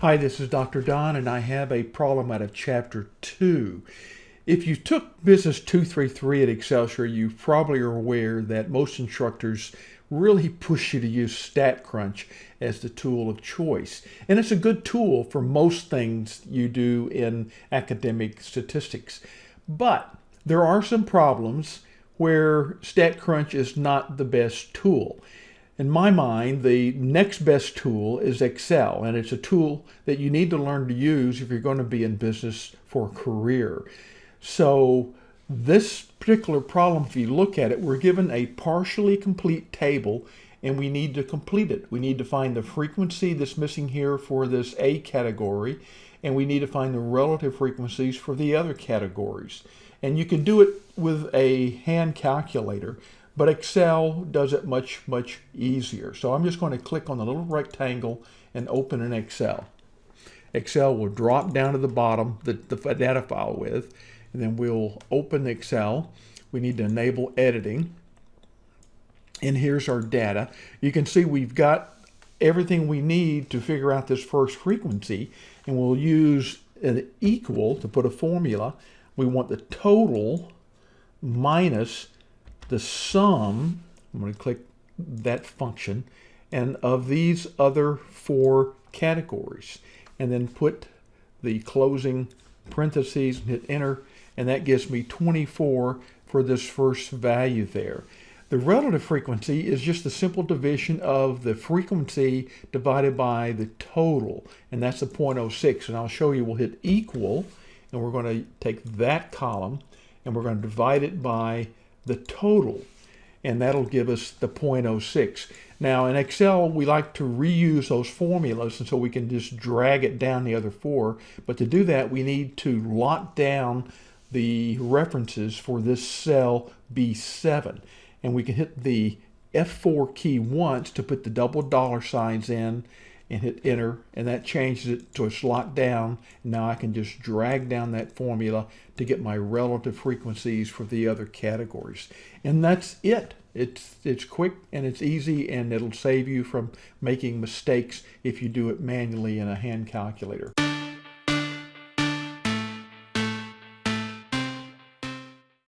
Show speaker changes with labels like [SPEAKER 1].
[SPEAKER 1] Hi, this is Dr. Don, and I have a problem out of Chapter 2. If you took Business 233 at Excelsior, you probably are aware that most instructors really push you to use StatCrunch as the tool of choice. And it's a good tool for most things you do in academic statistics. But there are some problems where StatCrunch is not the best tool. In my mind, the next best tool is Excel, and it's a tool that you need to learn to use if you're going to be in business for a career. So this particular problem, if you look at it, we're given a partially complete table and we need to complete it. We need to find the frequency that's missing here for this A category and we need to find the relative frequencies for the other categories. And you can do it with a hand calculator, but Excel does it much, much easier. So I'm just going to click on the little rectangle and open an Excel. Excel will drop down to the bottom, the, the data file with, and then we'll open Excel. We need to enable editing. And here's our data. You can see we've got everything we need to figure out this first frequency, and we'll use an equal to put a formula. We want the total minus the sum, I'm going to click that function, and of these other four categories. And then put the closing parentheses and hit enter, and that gives me 24 for this first value there. The relative frequency is just the simple division of the frequency divided by the total, and that's the 0.06. And I'll show you, we'll hit equal, and we're going to take that column, and we're going to divide it by the total, and that'll give us the 0.06. Now in Excel, we like to reuse those formulas, and so we can just drag it down the other four. But to do that, we need to lock down the references for this cell B7. And we can hit the F4 key once to put the double dollar signs in and hit enter and that changes it to it's locked down. Now I can just drag down that formula to get my relative frequencies for the other categories. And that's it. It's, it's quick and it's easy and it'll save you from making mistakes if you do it manually in a hand calculator.